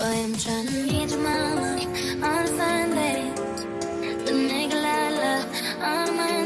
Boy, I'm trying to reach my mind on a Sunday. The nigga I love on my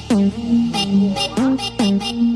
Thank you.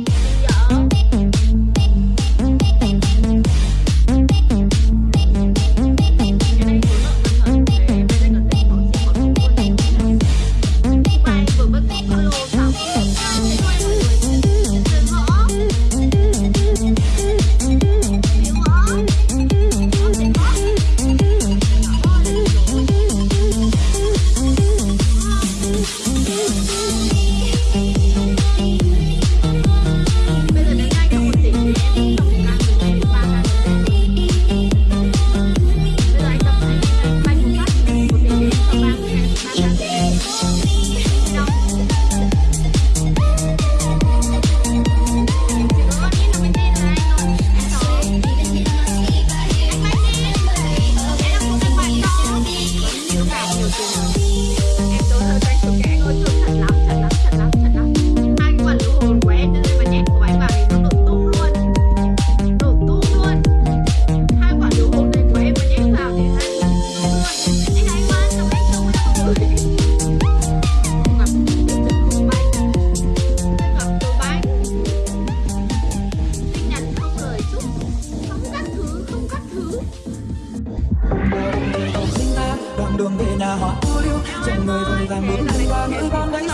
hoa ô liu trong người tôi là một người ba người con đấy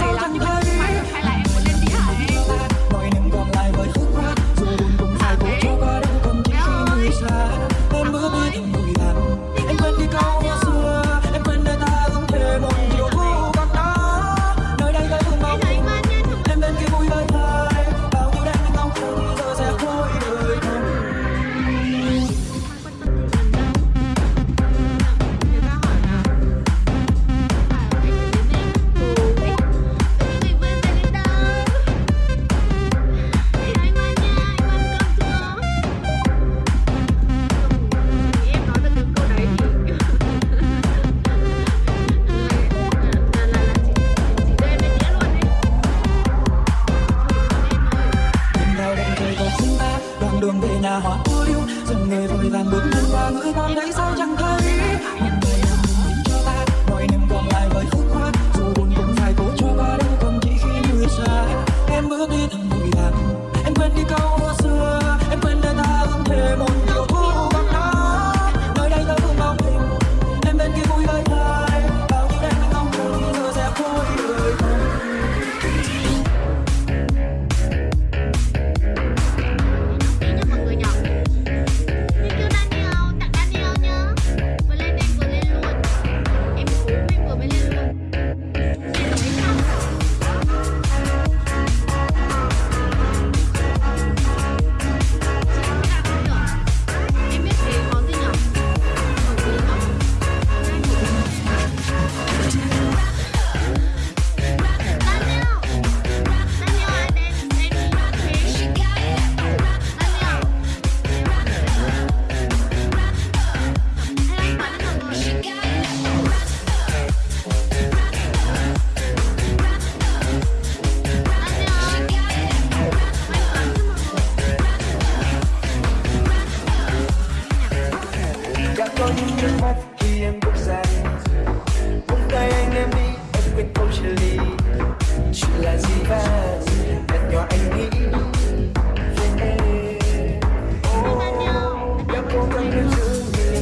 là hoa tiêu lưu dòng người vội vàng bước chân qua ngỡ con đấy sao chẳng Thank you.